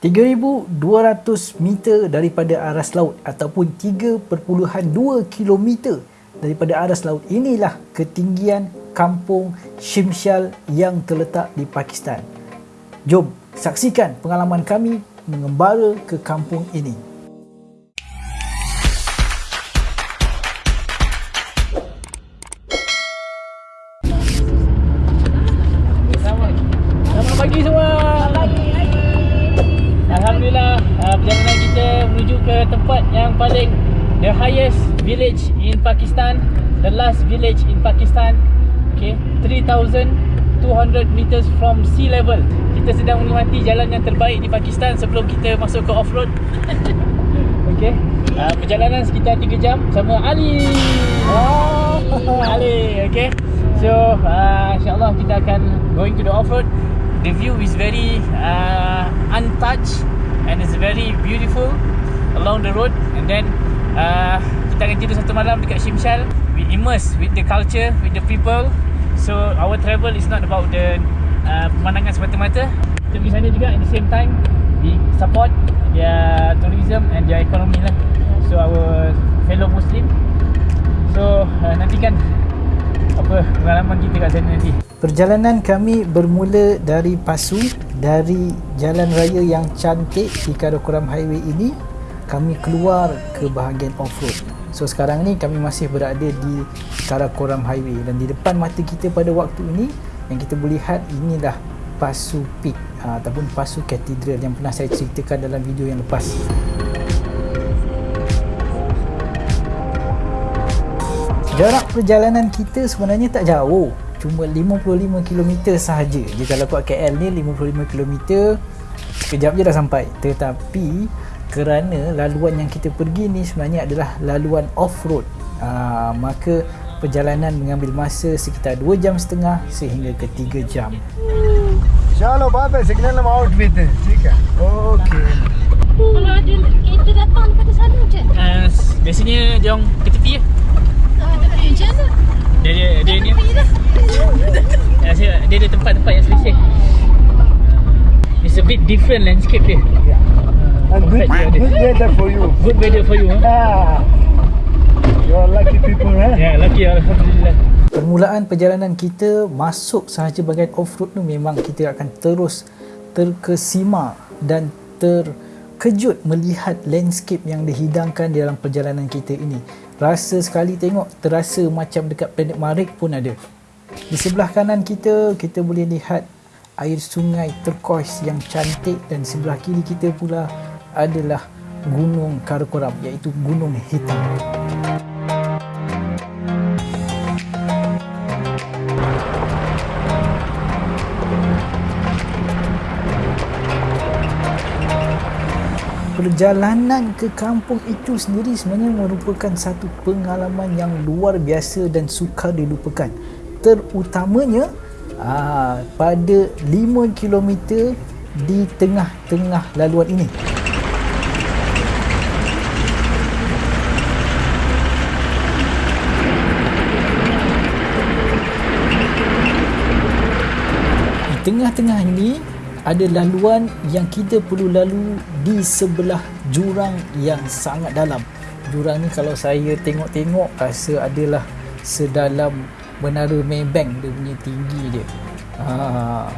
3,200 meter daripada aras laut ataupun 3.2 km daripada aras laut inilah ketinggian kampung Shimshal yang terletak di Pakistan. Jom saksikan pengalaman kami mengembara ke kampung ini. The last village in Pakistan. Okay, 3200 meters from sea level. Kita sedang menikmati jalan yang terbaik di Pakistan sebelum kita masuk ke off-road. okay. Uh, perjalanan sekitar 3 jam sama Ali. Oh, Ali, okay. So, uh, insyaAllah kita akan going to the off-road. The view is very uh, untouched and it's very beautiful along the road. And then uh, kita akan tidur satu malam dekat Shimshal. We immerse with the culture, with the people. So our travel is not about the uh, pemandangan semata-mata. Kita pergi sana juga at the same time we support their tourism and their economy lah. So our fellow Muslim. So uh, nantikan apa pengalaman kita kat sana nanti. Perjalanan kami bermula dari Pasu dari jalan raya yang cantik di Karakoram Highway ini kami keluar ke bahagian off-road. So sekarang ni kami masih berada di Karakoram Highway. Dan di depan mata kita pada waktu ini yang kita boleh lihat inilah Pasu Peak aa, ataupun Pasu Cathedral yang pernah saya ceritakan dalam video yang lepas. Jarak perjalanan kita sebenarnya tak jauh. Cuma 55 km sahaja. Dia kalau buat KL ni 55 km Sekejap je dah sampai. Tetapi kerana laluan yang kita pergi ni sebenarnya adalah laluan off-road aa, Maka perjalanan mengambil masa sekitar 2 jam setengah sehingga ke 3 jam चलो बात है सिग्नल हम आउट भी थे ठीक है okay Kalau ada kereta datang dekat sana macam mana? Uh, biasanya dia orang ke tepi je. Ah, tapi macam mana? Dia dia dia ni. Tepi dah. Dia, dia ada tempat-tempat yang selesai. It's a bit different landscape dia. and good, good weather for you Good weather for you. Huh? ah you are lucky people eh yeah, lucky alhamdulillah. Permulaan perjalanan kita masuk sahaja bahagian off-road tu memang kita akan terus terkesima dan terkejut melihat landscape yang dihidangkan dalam perjalanan kita ini. Rasa sekali tengok terasa macam dekat planet Marikh pun ada. Di sebelah kanan kita, kita boleh lihat air sungai turquoise yang cantik dan sebelah kiri kita pula adalah Gunung Karakoram iaitu Gunung Hitam. Perjalanan ke kampung itu sendiri sebenarnya merupakan satu pengalaman yang luar biasa dan sukar dilupakan. Terutamanya aa, pada 5 km di tengah-tengah laluan ini. Tengah-tengah ini ada laluan yang kita perlu lalu di sebelah jurang yang sangat dalam. Jurang ni kalau saya tengok-tengok rasa adalah sedalam menara Maybank dia punya tinggi dia. Ha.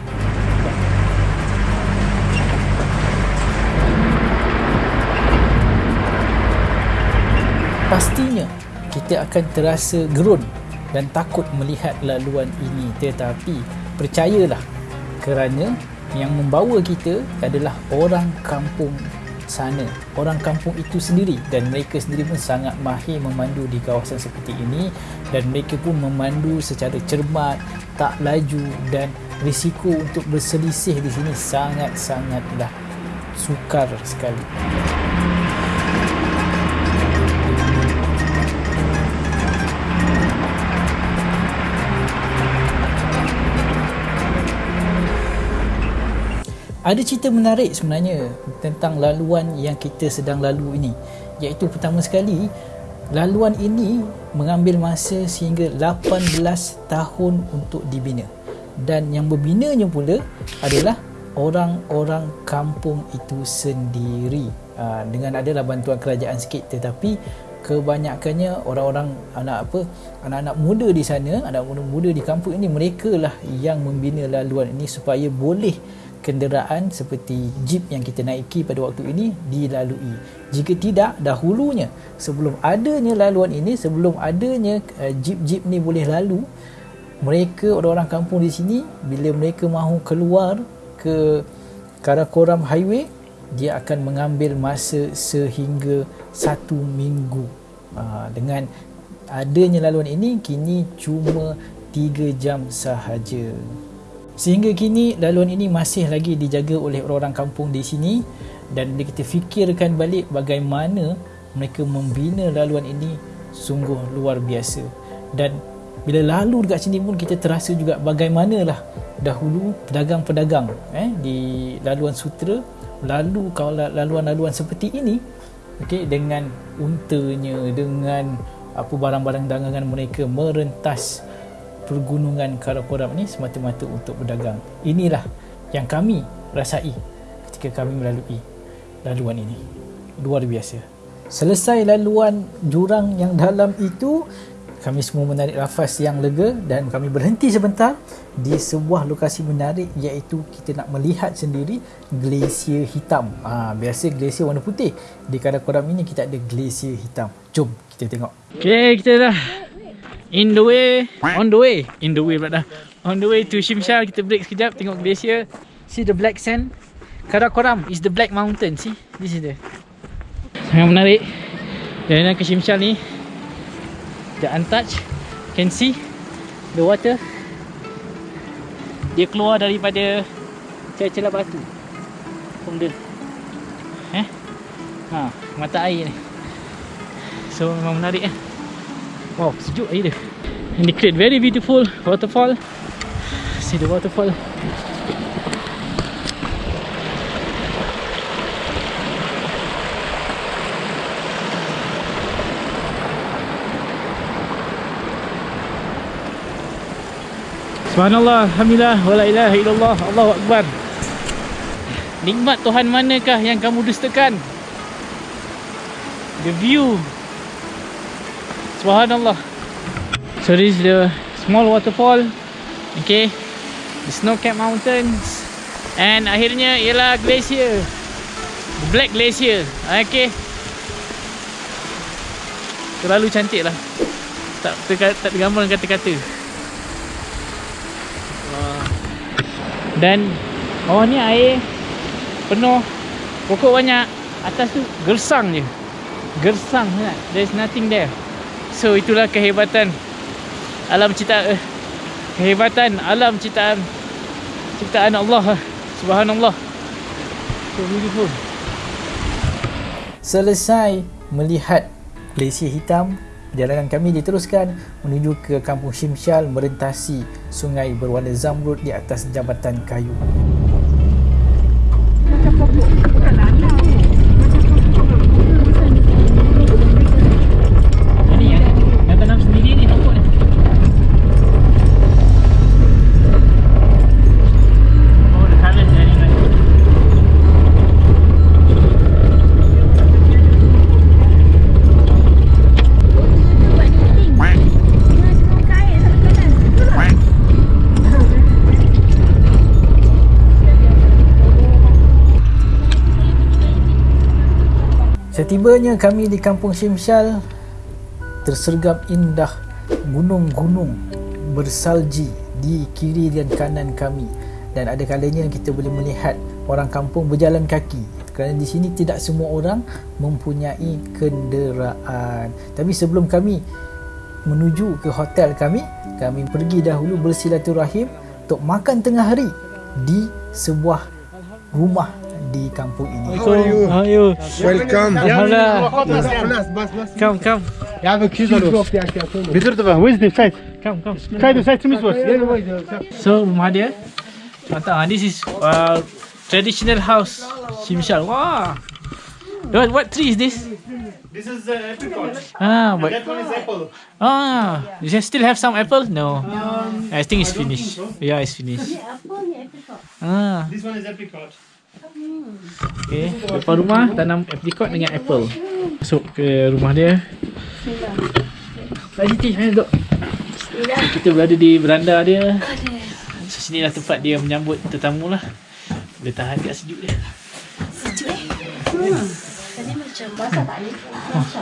Pastinya kita akan terasa gerun dan takut melihat laluan ini tetapi percayalah kerana yang membawa kita adalah orang kampung sana. Orang kampung itu sendiri dan mereka sendiri pun sangat mahir memandu di kawasan seperti ini dan mereka pun memandu secara cermat tak laju dan risiko untuk berselisih di sini sangat-sangatlah sukar sekali Ada cerita menarik sebenarnya tentang laluan yang kita sedang lalu ini. Iaitu pertama sekali laluan ini mengambil masa sehingga 18 tahun untuk dibina. Dan yang berbinanya pula adalah orang-orang kampung itu sendiri. Uh, dengan adalah bantuan kerajaan sikit tetapi kebanyakannya orang-orang anak apa anak-anak muda di sana anak muda-muda di kampung ini mereka lah yang membina laluan ini supaya boleh kenderaan seperti jeep yang kita naiki pada waktu ini dilalui. Jika tidak, dahulunya sebelum adanya laluan ini, sebelum adanya uh, jeep-jeep ni boleh lalu, mereka orang-orang kampung di sini bila mereka mahu keluar ke Karakoram Highway, dia akan mengambil masa sehingga satu minggu. Uh, dengan adanya laluan ini, kini cuma 3 jam sahaja. Sehingga kini laluan ini masih lagi dijaga oleh orang-orang kampung di sini dan bila kita fikirkan balik bagaimana mereka membina laluan ini sungguh luar biasa. Dan bila lalu dekat sini pun kita terasa juga bagaimanalah dahulu pedagang-pedagang eh di laluan sutra lalu kalau laluan-laluan seperti ini okey dengan untanya dengan apa barang-barang dagangan mereka merentas pergunungan Karakoram ni semata-mata untuk berdagang. Inilah yang kami rasai ketika kami melalui laluan ini. Luar biasa. Selesai laluan jurang yang dalam itu, kami semua menarik nafas yang lega dan kami berhenti sebentar di sebuah lokasi menarik iaitu kita nak melihat sendiri glasier hitam. Ha, biasa glasier warna putih. Di Karakoram ini kita ada glasier hitam. Jom kita tengok. Okay, kita dah In the way On the way. In the way pula dah. On the way to Shimshal Kita break sekejap Tengok glacier See the black sand. Karakoram is the black mountain See? This is the Sangat menarik. Jalanan ke Shimshal ni The untouched Can see The water. Dia keluar daripada Celah-celah batu. From the Eh? Ha Mata air ni. So memang menarik eh Wow, sejuk air dia. And they create very beautiful waterfall. See the waterfall. Subhanallah, Alhamdulillah, wala ilaha illallah, Allahu Akbar Nikmat Tuhan manakah yang kamu dustakan? The view Subhanallah. So this is the small waterfall. Okay. The snow capped mountains. And akhirnya ialah glacier. The black glacier. Okay. Terlalu cantik lah. Tak, tak, tak kata-kata. Dan Bawah ni air Penuh Pokok banyak. Atas tu gersang je. Gersang sangat. There's nothing there So itulah kehebatan alam ciptaan eh, kehebatan alam ciptaan ciptaan Allah subhanallah. So beautiful. Selesai melihat glasier hitam perjalanan kami diteruskan menuju ke kampung Shimshal merentasi sungai berwarna zamrud di atas jambatan kayu Setibanya kami di kampung Shimshal tersergap indah gunung-gunung bersalji di kiri dan kanan kami. Dan ada kalanya kita boleh melihat orang kampung berjalan kaki. Kerana di sini tidak semua orang mempunyai kenderaan. Tapi sebelum kami menuju ke hotel kami kami pergi dahulu bersilaturahim untuk makan tengah hari di sebuah rumah di kampung ini So, how are you? Welcome. Alhamdulillah bas, bas. Come, come Ya abi 200 lira ya. Bitir de ben. Where's the site? Come, come Kaydı site mi var? So rumah dia Mantap ah. This is uh, traditional house Shimshal. Wah. What, what tree is this? This is uh, apricot. Ah, but That one is apple. ah, you still have some apple? No. I think it's finished. Yeah, it's finished. Apa ni Ah, This one is apricot. Okay. Depan rumah tanam apricot dengan apple. Masuk ke rumah dia. Pak Siti, mana duduk? Kita berada di beranda dia. So, sinilah tempat dia menyambut tetamu lah. Boleh tahan kat sejuk dia. Tadi macam basah tak ni?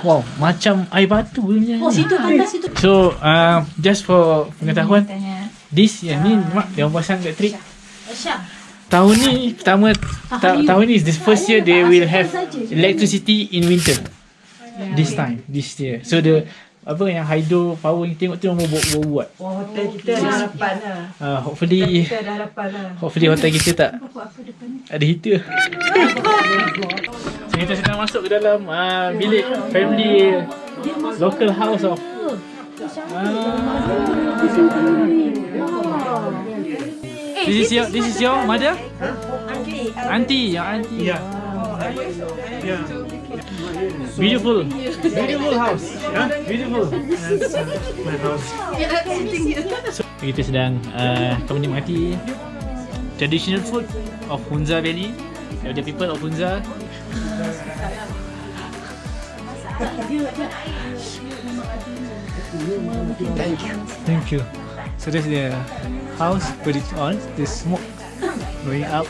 Wow, macam air batu punya. Oh, situ situ. So, uh, just for pengetahuan, this yang ni mak yang pasang kat trip. Syah. Tahun ni pertama ta- tahun ni the first year they will have electricity in winter. This time, this year. So the apa yang hydro power ni tengok tu orang buat buat. buat. Oh, hotel kita dah harapan lah. Uh, hopefully Kita dah harapan lah. hopefully hotel kita tak ada heater. so kita sedang masuk ke dalam uh, bilik family local house of This is your this is your mother? Auntie, your auntie. Yeah. Yeah. Beautiful. Beautiful house. Yeah. Beautiful. That's uh, my house. So, kita sedang uh, kau menikmati traditional food of Hunza Valley. The people of Hunza. Thank you. Thank you. So that's the house put it on. The smoke going up.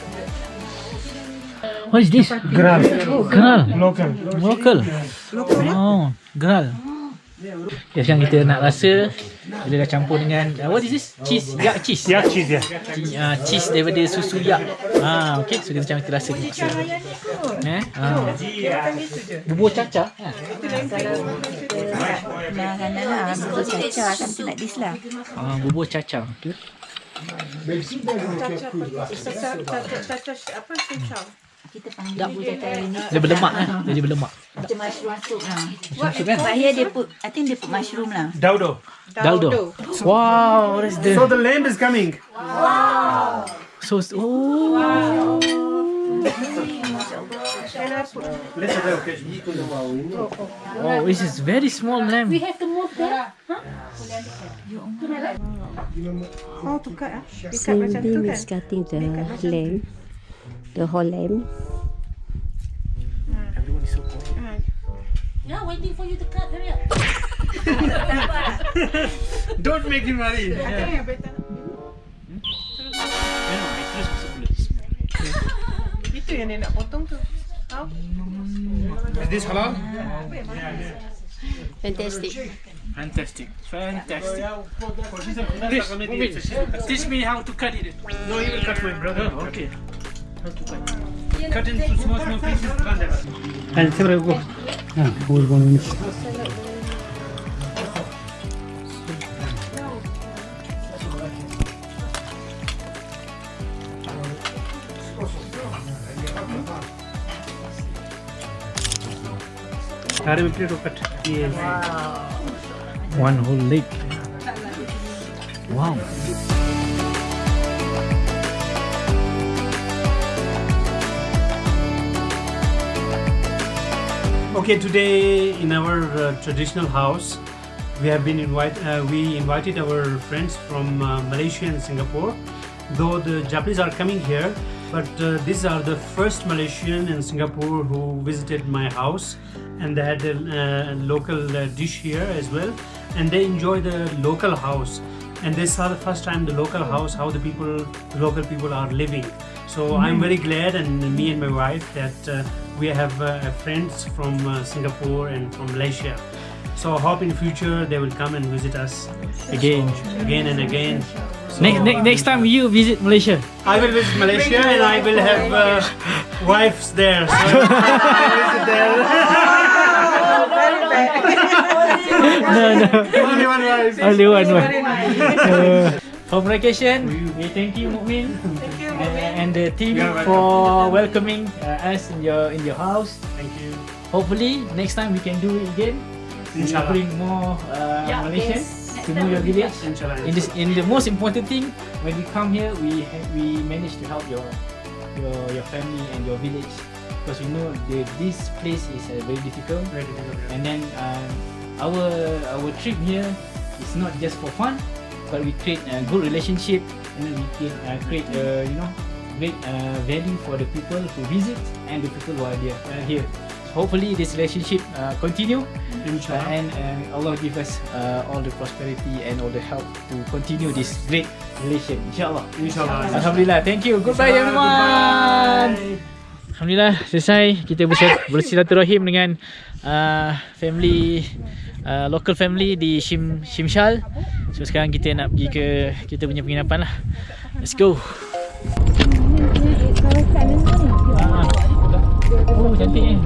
What is this? Gral. Gral. Local. Local. Oh, gral. Okay, sekarang kita nak rasa Bila dah campur dengan uh, What is this? Cheese? Yak cheese? Yeah, cheese, yeah. Cheese, uh, cheese daripada susu yak ah, Okay, so kita macam kita rasa rasa Eh? Ah. Bubur caca ha? Makanan lah Bubur caca Something like this lah. Ah, Bubur caca okay. Kita panggil bubur caca ini. Dia berlemak eh? Dia berlemak. Macam mushroom. Soup lah Masuk kan? But here they put I think they put mushroom lah. Daudo. Daldo Wow, So the lamb is coming. So, oh. Let's have a occasion. Oh, this is very small lamb We have to move there. Cindy is cutting the lamb, the whole lamb. Yeah, mm. waiting for you to cut. Hurry up. Don't make him worry. Hmm? Itu yang dia nak potong tu. Is this halal? Fantastic. Fantastic, fantastic. Please, teach me how to cut it. No, you will cut my brother. Okay. Cut into small, small pieces. And several go. Ah, we're going to सारे में plate cut किए One whole leg. Wow. Okay, today in our uh, traditional house, we have been invite. Uh, we invited our friends from uh, Malaysia and Singapore. Though the Japanese are coming here, but uh, these are the first Malaysian and Singapore who visited my house, and they had a uh, local uh, dish here as well, and they enjoy the local house. And they saw the first time the local house, how the people, the local people are living. So I'm very glad, and me and my wife, that uh, we have uh, friends from uh, Singapore and from Malaysia. So I hope in future they will come and visit us Again. again and again. So Next, next, next time you visit Malaysia. I will visit Malaysia and I will have uh, wives there. So I visit there. no, no. Only one wife. Only one one. Uh, for vacation, we thank you, Mukmin, and, and the team for welcoming uh, us in your in your house. Thank you. Hopefully, next time we can do it again. Inshallah. bring more uh, Yeah, Malaysians yes. to know your village. Inshallah. In this, in the most important thing, when we come here, we ha- we manage to help your your your family and your village because we know the, this place is uh, very difficult. Very difficult. And then um, our our trip here is not just for fun, but we create a good relationship, and then we can uh, create uh, you know great uh, value for the people who visit and the people who are there, uh, here. Hopefully this relationship uh, continue Inshallah. uh, and, and Allah give us uh, all the prosperity and all the help to continue this great relation insyaAllah Inshallah. Alhamdulillah thank you goodbye everyone Alhamdulillah selesai kita bersil- bersilaturahim dengan uh, family uh, local family di Shim Shimshal. So sekarang kita nak pergi ke kita punya penginapan lah. Let's go. Oh cantik ni.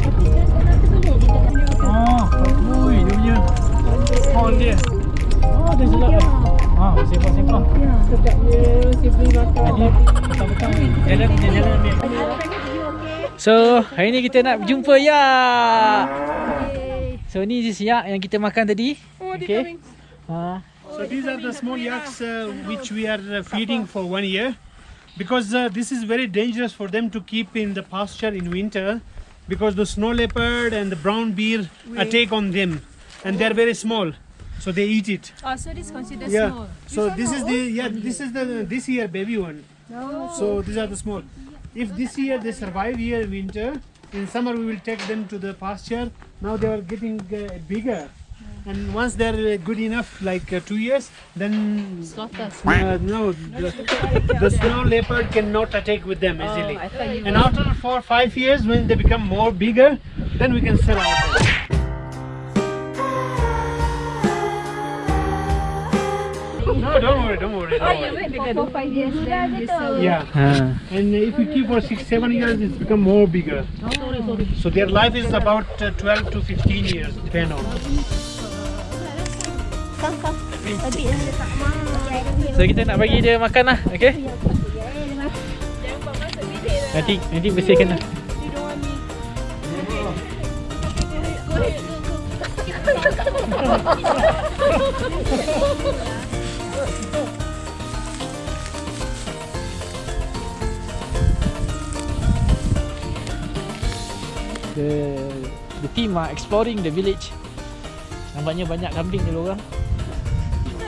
Oh, ui dia punya hall dia. Oh dia sedap eh. Ah, sempah-sempah. Sedapnya sibling makan. Petang-petang ni. Jalan jalan ambil. So, hari ni kita nak berjumpa ya. So ni je siap yang kita makan tadi. Oh, okay. Ha. So these are the small yaks uh, which we are uh, feeding for one year because uh, this is very dangerous for them to keep in the pasture in winter because the snow leopard and the brown bear attack on them and they're very small so they eat it. Oh, so this considered yeah. small. so this is the yeah this is the this year baby one. No. so these are the small. If this year they survive here winter in summer we will take them to the pasture. Now they are getting uh, bigger and once they're uh, good enough like uh, two years then Slaughter. uh, no the, the snow leopard cannot attack with them easily I thought you and after four five years when they become more bigger then we can sell out no don't worry don't worry, don't worry. for five years then you sell. Yeah, Ha. and if you keep for six, seven years, it's become more bigger. So their life is about uh, 12 to 15 years, depend on. So kita nak bagi dia makan lah, okay? Nanti nanti bersihkan lah. The the team are exploring the village. Nampaknya banyak kambing dia orang.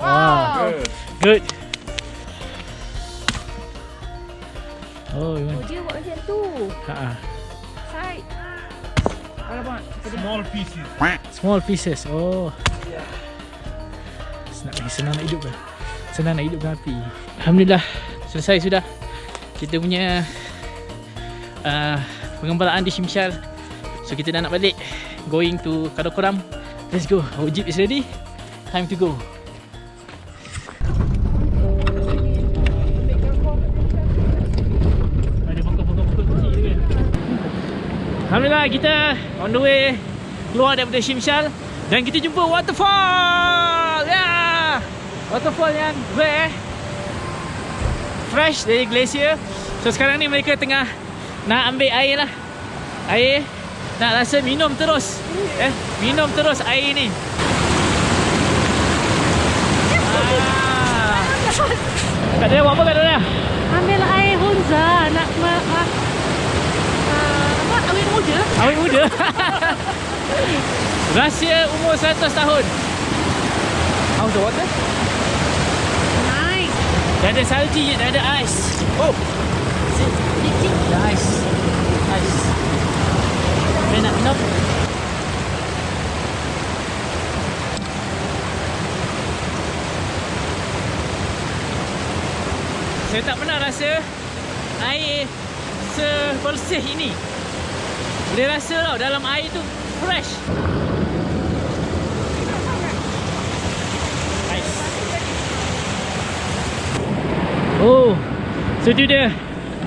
Wow. Good. Oh, you want? Dia buat macam tu. Ha. Side. Small pieces. Small pieces. Oh. Senang, senang nak hidup kan? Senang nak hidupkan api. Alhamdulillah selesai sudah. Kita punya uh, pengembalaan di Shimshal. So kita dah nak balik. Going to Karakoram. Let's go. Our jeep is ready. Time to go. Kan. Alhamdulillah kita on the way keluar daripada Shimshal dan kita jumpa waterfall. Yeah! Waterfall yang rare. Fresh dari glacier. So sekarang ni mereka tengah nak ambil air lah. Air nak rasa minum terus. Eh, minum terus air ni. Ah. Kak Daya buat apa Kak Daya? Ambil air Hunza nak ma ah, apa awet muda. Awet muda Rahsia umur 100 tahun How's the water? Nice. Dah ada salji dah ada ais Oh Dah ais Ais nope. Saya tak pernah rasa air sebersih ini. Boleh rasa tau dalam air tu fresh. Oh, so itu dia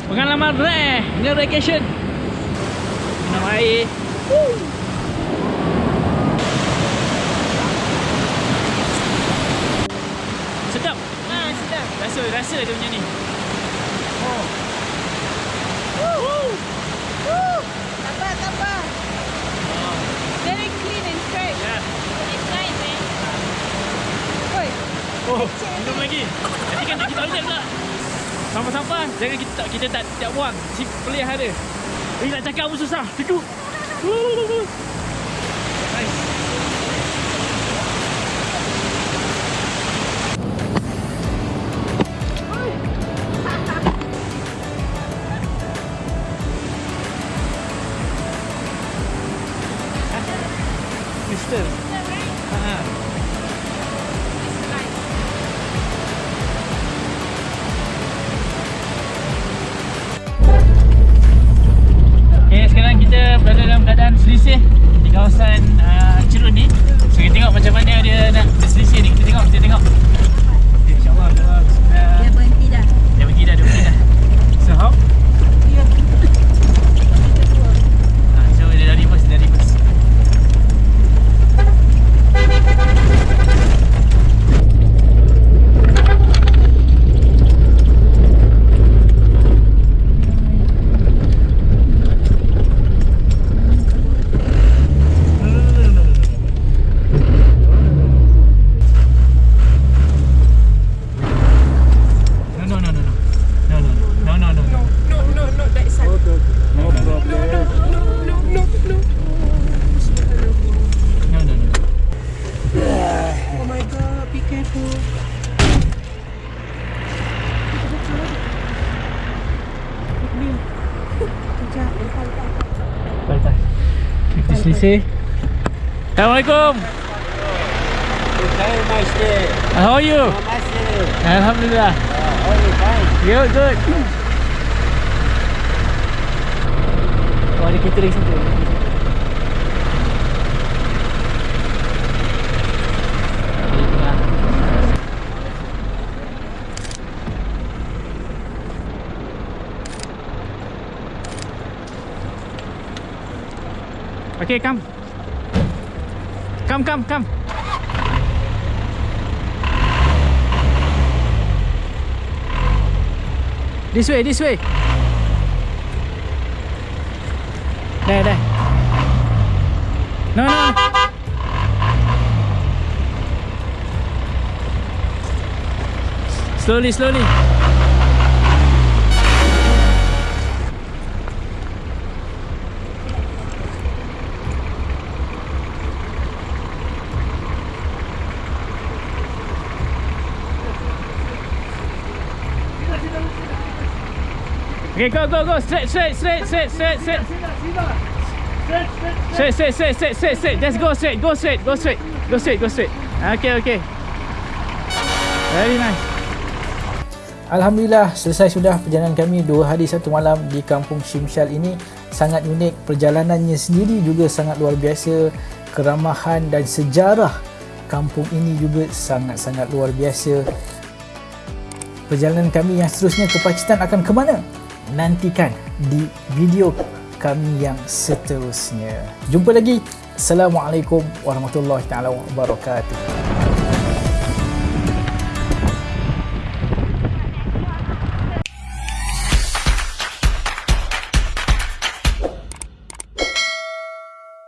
pengalaman rare, new vacation. Minum air. Sedap. Ah, sedap. Rasa rasa dia punya ni. Oh. Woo. Woo. Sabar, sabar. Very clean and fresh. Yeah. It's nice, man. Oi, Oh, minum lagi. Nanti kan kita toilet pula. Sampah-sampah jangan kita tak kita tak tak buang. Si pelihara. Ini nak cakap pun susah. Duduk. Woo! Keadaan selisih di kawasan uh, Cerun ni. So, kita tengok macam mana dia nak berselisih ni. Kita tengok, kita tengok. Okay, InsyaAllah. Allah, Bismillah. dia berhenti dah. Dia pergi dah, dia pergi dah. So, how? Ha, so, dia dah reverse, dia dah reverse. Assalamualaikum. À, how are you? À, alhamdulillah. Good, good. Oh, ada kereta dari situ. Okay, come. Come, come, come. This way, this way. There, there. No, no, no. Slowly, slowly. Okay, go, go, go. Straight, straight, straight, straight, straight, straight. Straight, straight, straight, straight, straight, straight. Just go straight, go straight, go straight, go straight, go straight. Okay, okay. Very nice. Alhamdulillah selesai sudah perjalanan kami dua hari satu malam di kampung Shimshal ini sangat unik perjalanannya sendiri juga sangat luar biasa keramahan dan sejarah kampung ini juga sangat-sangat luar biasa perjalanan kami yang seterusnya ke Pakistan akan ke mana? Nantikan di video kami yang seterusnya. Jumpa lagi. Assalamualaikum warahmatullahi taala wabarakatuh